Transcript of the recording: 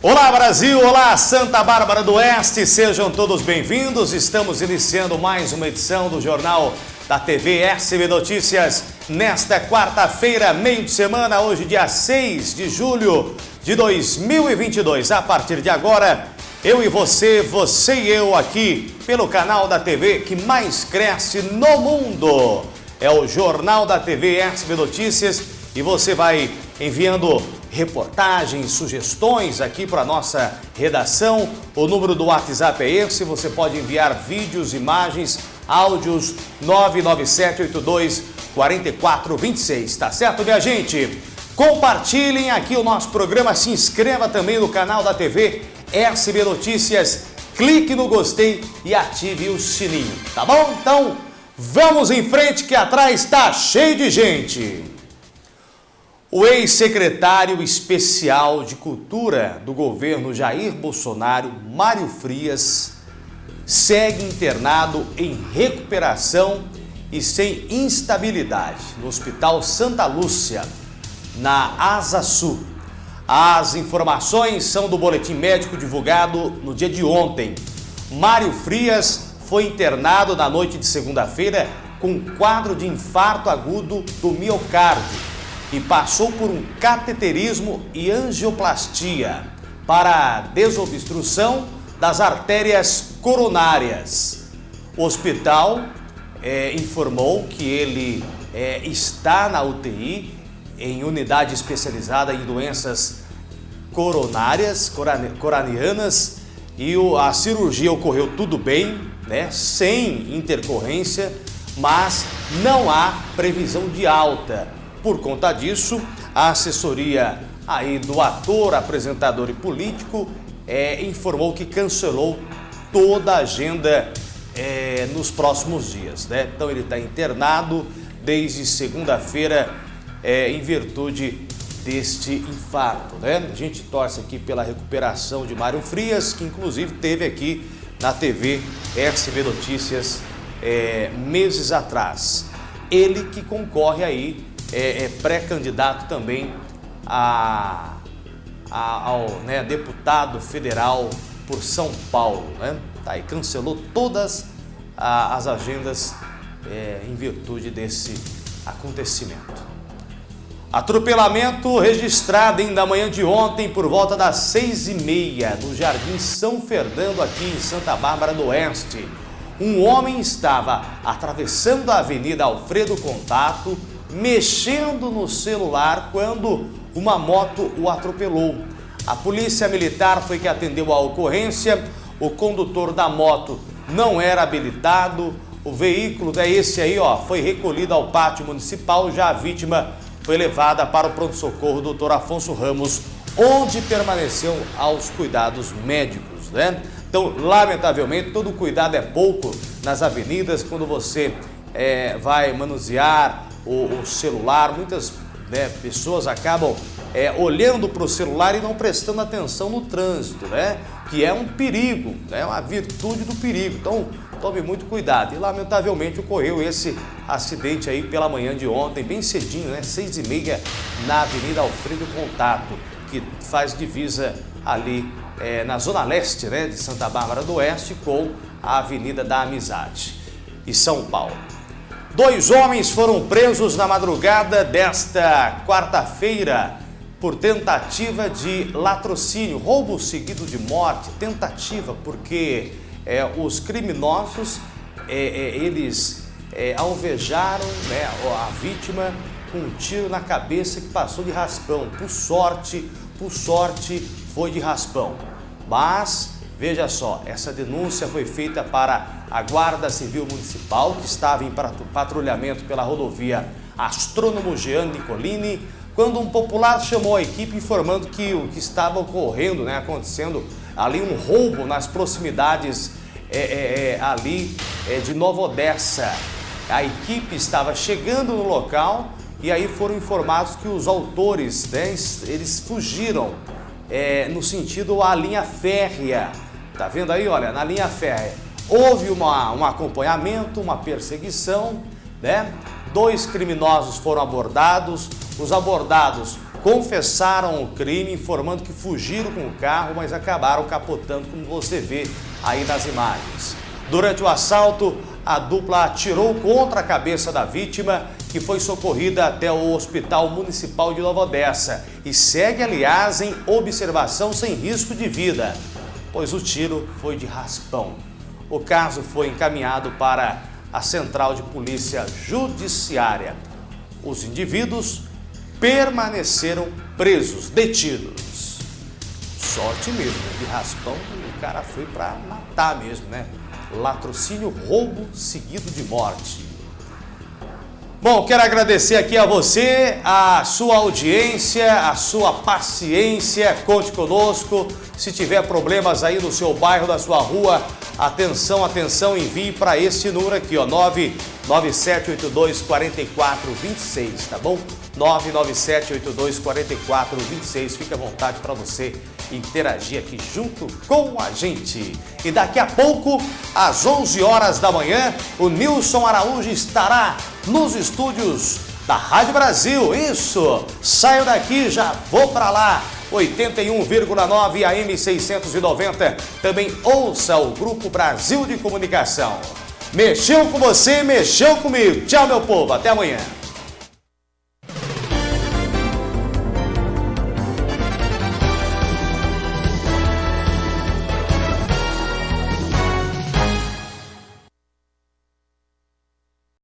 Olá Brasil, olá Santa Bárbara do Oeste, sejam todos bem-vindos. Estamos iniciando mais uma edição do Jornal da TV SB Notícias nesta quarta-feira, meio de semana, hoje dia 6 de julho de 2022. A partir de agora, eu e você, você e eu aqui pelo canal da TV que mais cresce no mundo. É o Jornal da TV SB Notícias e você vai enviando reportagens, sugestões aqui para nossa redação. O número do WhatsApp é esse, você pode enviar vídeos, imagens, áudios 99782 4426, tá certo, minha gente? Compartilhem aqui o nosso programa, se inscreva também no canal da TV SB Notícias, clique no gostei e ative o sininho, tá bom? Então, vamos em frente que atrás está cheio de gente. O ex-secretário especial de Cultura do governo Jair Bolsonaro, Mário Frias, segue internado em recuperação e sem instabilidade no Hospital Santa Lúcia, na Asa Sul. As informações são do boletim médico divulgado no dia de ontem. Mário Frias foi internado na noite de segunda-feira com quadro de infarto agudo do miocárdio e passou por um cateterismo e angioplastia para desobstrução das artérias coronárias. O hospital é, informou que ele é, está na UTI, em unidade especializada em doenças coronárias, coranianas, e a cirurgia ocorreu tudo bem, né, sem intercorrência, mas não há previsão de alta. Por conta disso, a assessoria aí do ator, apresentador e político é, informou que cancelou toda a agenda é, nos próximos dias. Né? Então ele está internado desde segunda-feira é, em virtude deste infarto. Né? A gente torce aqui pela recuperação de Mário Frias, que inclusive teve aqui na TV SB Notícias é, meses atrás. Ele que concorre aí é, é pré-candidato também a, a, ao né, deputado federal por São Paulo. Né? Tá, e cancelou todas a, as agendas é, em virtude desse acontecimento. Atropelamento registrado ainda manhã de ontem por volta das seis e meia no Jardim São Fernando aqui em Santa Bárbara do Oeste. Um homem estava atravessando a Avenida Alfredo Contato mexendo no celular quando uma moto o atropelou. A polícia militar foi que atendeu a ocorrência, o condutor da moto não era habilitado, o veículo é esse aí, ó, foi recolhido ao pátio municipal, já a vítima foi levada para o pronto-socorro Dr. Afonso Ramos, onde permaneceu aos cuidados médicos, né? Então, lamentavelmente, todo cuidado é pouco nas avenidas quando você é, vai manusear o, o celular, muitas né, pessoas acabam é, olhando para o celular e não prestando atenção no trânsito, né? Que é um perigo, é né, uma virtude do perigo. Então, tome muito cuidado. E, lamentavelmente, ocorreu esse acidente aí pela manhã de ontem, bem cedinho, né? Seis e meia, na Avenida Alfredo Contato, que faz divisa ali é, na zona leste, né? De Santa Bárbara do Oeste com a Avenida da Amizade. E São Paulo. Dois homens foram presos na madrugada desta quarta-feira por tentativa de latrocínio, roubo seguido de morte, tentativa, porque é, os criminosos, é, é, eles é, alvejaram né, a vítima com um tiro na cabeça que passou de raspão. Por sorte, por sorte, foi de raspão. Mas Veja só, essa denúncia foi feita para a Guarda Civil Municipal, que estava em patrulhamento pela rodovia Astrônomo Jean Nicolini, quando um popular chamou a equipe informando que o que estava ocorrendo, né, acontecendo ali um roubo nas proximidades é, é, é, ali é, de Nova Odessa. A equipe estava chegando no local e aí foram informados que os autores, né, eles fugiram é, no sentido a linha férrea Tá vendo aí, olha, na linha férrea. Houve uma, um acompanhamento, uma perseguição, né? Dois criminosos foram abordados. Os abordados confessaram o crime, informando que fugiram com o carro, mas acabaram capotando, como você vê aí nas imagens. Durante o assalto, a dupla atirou contra a cabeça da vítima, que foi socorrida até o Hospital Municipal de Nova Odessa e segue, aliás, em observação sem risco de vida, pois o tiro foi de raspão. O caso foi encaminhado para a Central de Polícia Judiciária. Os indivíduos permaneceram presos, detidos. Sorte mesmo, de raspão, o cara foi para matar mesmo, né? Latrocínio, roubo seguido de morte. Bom, quero agradecer aqui a você, a sua audiência, a sua paciência, conte conosco. Se tiver problemas aí no seu bairro, na sua rua, atenção, atenção, envie para esse número aqui, ó, 99782 4426, tá bom? 99782 4426, fique à vontade para você interagir aqui junto com a gente. E daqui a pouco, às 11 horas da manhã, o Nilson Araújo estará nos estúdios da Rádio Brasil. Isso! Saio daqui, já vou para lá. 81,9 AM 690. Também ouça o Grupo Brasil de Comunicação. Mexeu com você, mexeu comigo. Tchau, meu povo. Até amanhã.